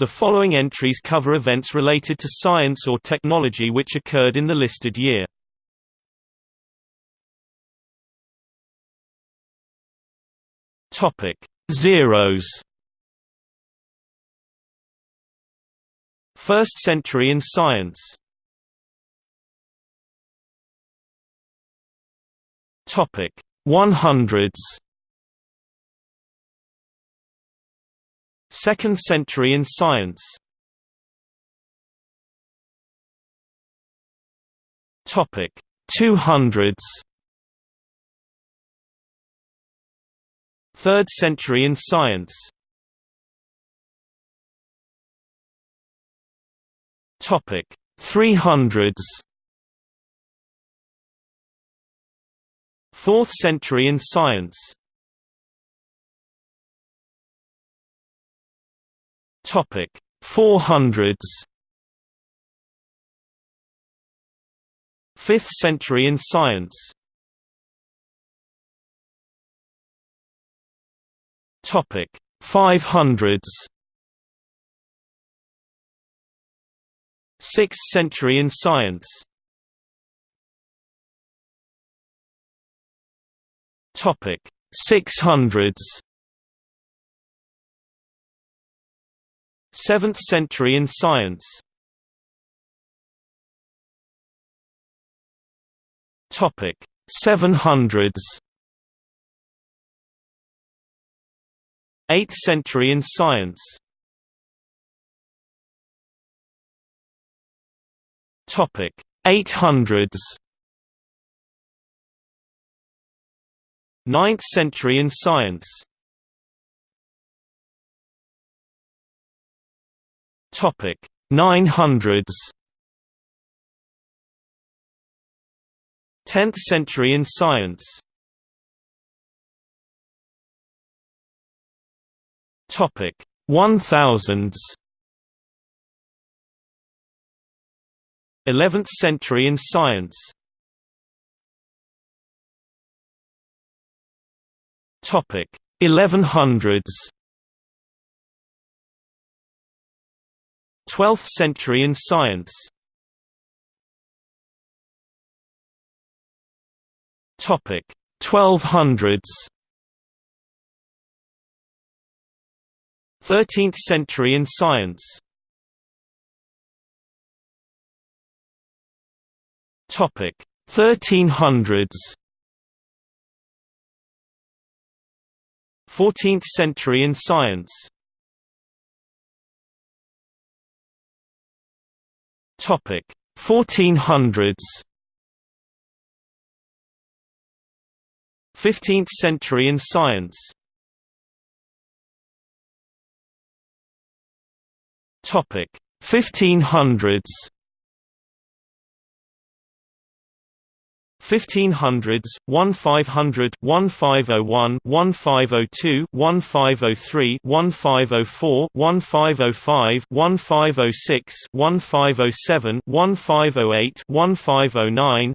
The following entries cover events related to science or technology which occurred in the listed year. Topic: Zeros. First century in science. Topic: 100s. Second century in science. Topic: 200s. Third century in science. Topic: 300s. Fourth century in science. Topic: 400s. Fifth century in science. Topic: 500s. Sixth century in science. Topic: 600s. 7th century in science. Topic 700s 8th century in science. Topic 800s 9th century in science Topic 900s 10th century in science. Topic 1000s 11th century in science. Topic 1100s 12th century in science. Topic 1200s 13th century in science. Topic 1300s 14th century in science Topic. 1400s 15th century in science. Topic. 1500s 1500s 1500 1501 1502 1503 1504 1505 1506 1507 1508 1509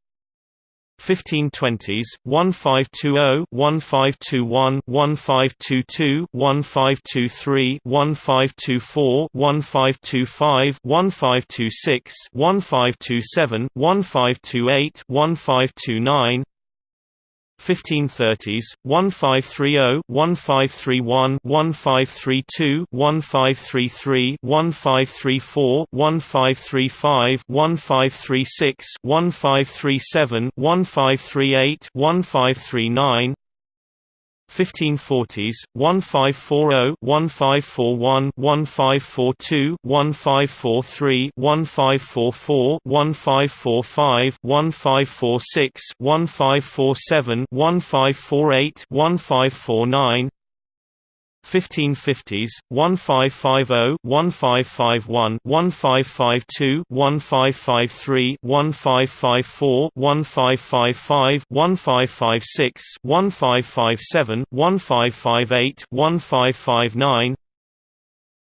1520s 1520 1521 1522 1523 1524 1525 1526 1527 1528 1529 1530s 1530 1531 1532 1533 1534 1535 1536 1537 1538 1539 1540s 1540 1541 1542 1543 1544 1545 1546 1547 1548 1549 1550s 1550 1551 1552 1553 1554 1555 1556 1557 1558 1559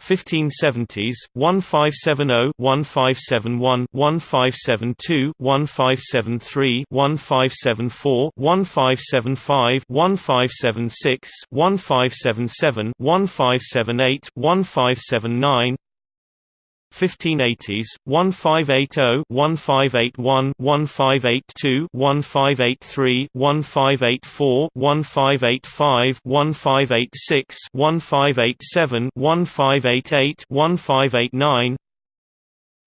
1570s 1570 1571 1572 1573 1574 1575 1576 1577 1578 1579 1580s 1580 1581 1582 1583 1584 1585 1586 1587 1588 1589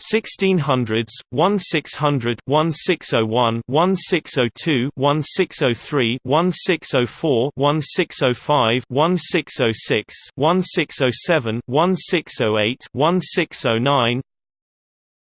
1600s 1600 1601 1602 1603 1604 1605 1606 1607 1608 1609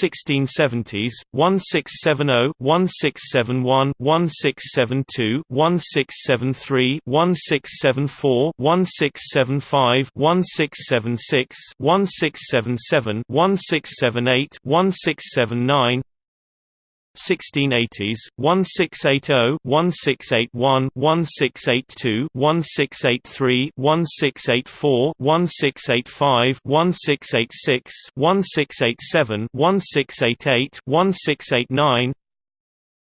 1670s 1670 1671 1672 1673 1674 1675 1676 1677 1678 1679 1680s 1680 1681 1682 1683 1684 1685 1686 1687 1688 1689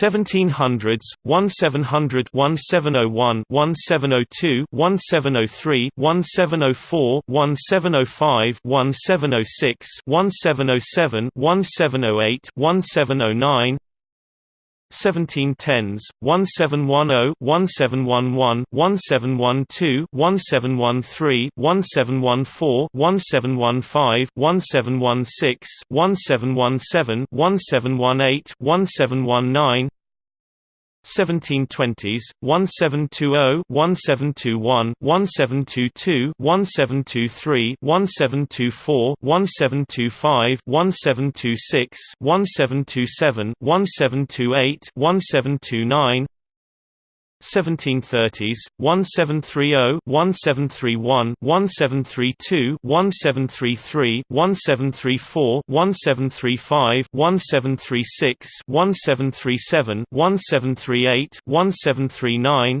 1700s 1700 1701 1702 1703 1704 1705 1706 1707 1708 1709 1710s 1710 1711 1712 1713 1714 1715 1716 1717 1718 1719 1720s 1720 1721 1722 1723 1724 1725 1726 1727 1728 1729 1730s 1730 1731 1732 1733 1734 1735 1736 1737 1738 1739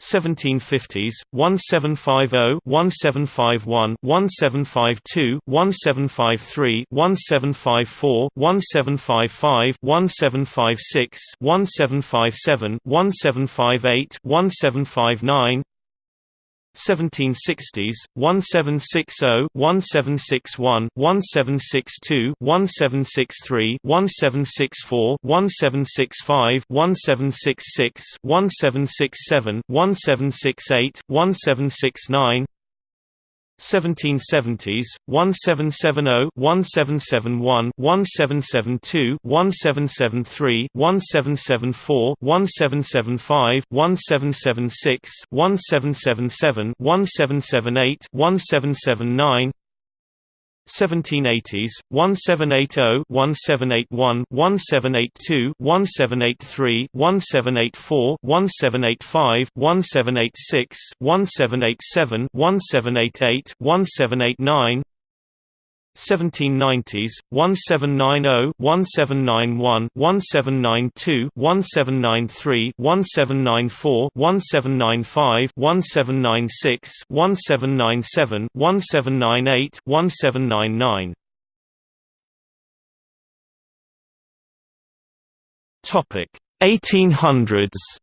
1750s 1750 1751 1752 1753 1754 1755 1756 1757 1758 1759 1760s 1760 1761 1762 1763 1764 1765 1766 1767 1768 1769 1770s 1770 1771 1772 1773 1774 1775 1776 1777 1778 1779 1780s 1780 1781 1782 1783 1784 1785 1786 1787 1788 1789 1790s 1790 1791 1792 1793 1794 1795 1796 1797 1798 1799 Topic 1800s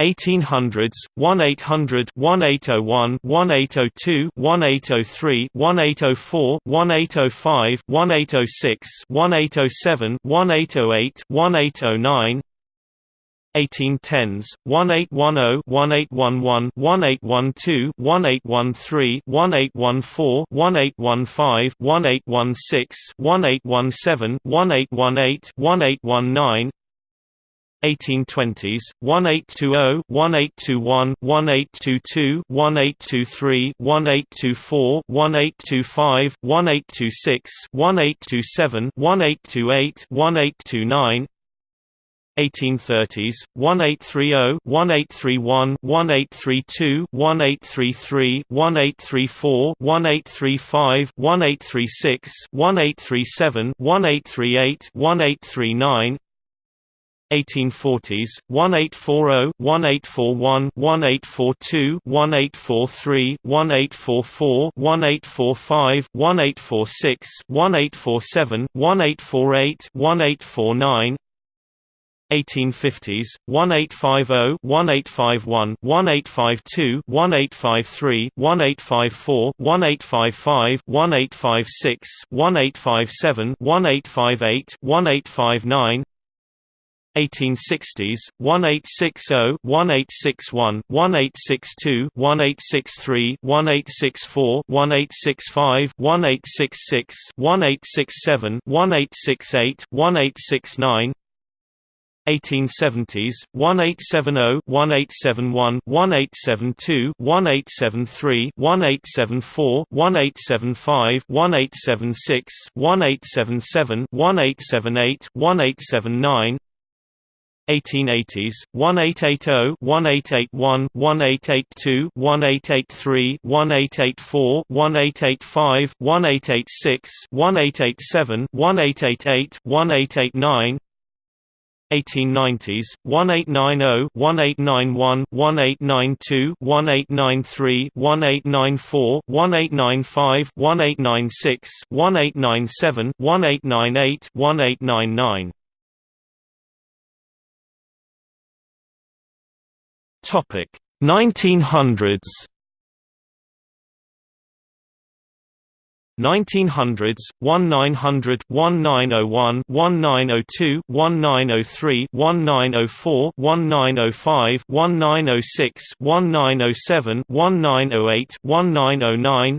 1800s 1800 1801 1802 1803 1804 1805 1806 1807 1808 1809 1810s 1810 1811 1812 1813 1814 1815 1816 1817 1818 1819 1820s 1820 1821 1822 1823 1824 1825 1826 1827 1828 1829 1830s 1830 1831 1832 1833 1834 1835 1836 1837 1838 1839 1840s 1840 1841 1842 1843 1844 1845 1846 1847 1848 1849 1850s 1850 1851 1852 1853 1854 1855 1856 1857 1858 1859 1860s 1860 1861 1862 1863 1864 1865 1866 1867 1868 1869 1870s 1870 1871 1872 1873 1874 1875 1876 1877 1878 1879 1880s 1880 1881 1882 1883 1884 1885 1886 1887 1888 1889 1890s 1890 1891 1892 1893 1894 1895 1896 1897 1898 1899 Topic 1900s 1900s 1900 1901 1902 1903 1904 1905 1906 1907 1908 1909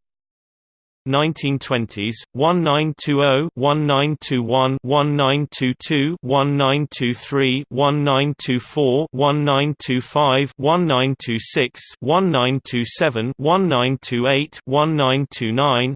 1920s 1920 1921 1922 1923 1924 1925 1926 1927 1928 1929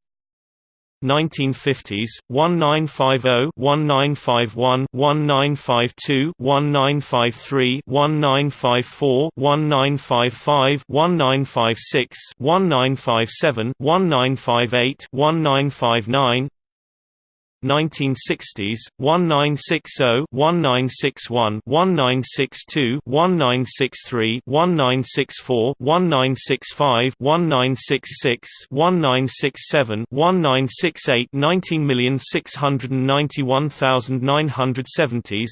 1950s 1950 1951 1952 1953 1954 1955 1956 1957 1958 1959 1967 1968 19,691,970s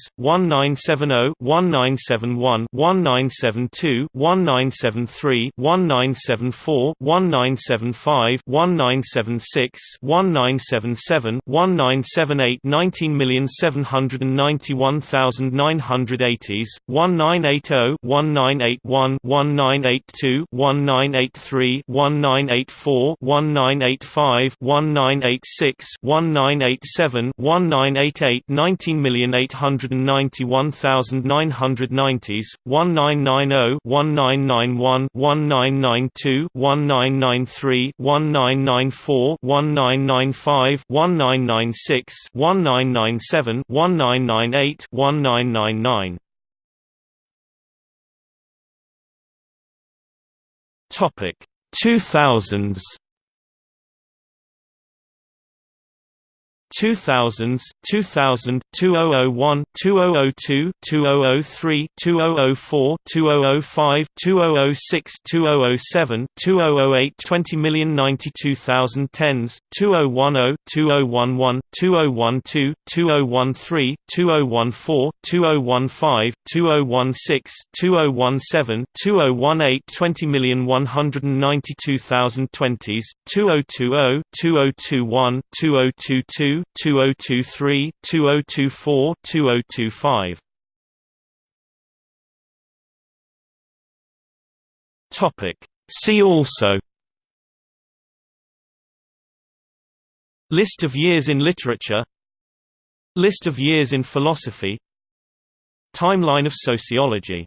1970 1971 1972 1973 1974 1975 1976 1977 19 1978 19,791,980s, 1980 1981 1982 1983 1984 1985 1986 1987 1988 19,891,990s, 1990 1991 1992 1993 1994 1995 1996 1997 1998 1999 Topic. 2000s 2000s 2000 2001 2002 2003 2004 2005 2006 2007 2008 20,092,010s 2010 2011 2012 2013 2014 2015 2016 2017 2018 20,192,020s 2020 2021 2022 2023, 2024, 2025. Topic. See also List of years in literature List of years in philosophy Timeline of sociology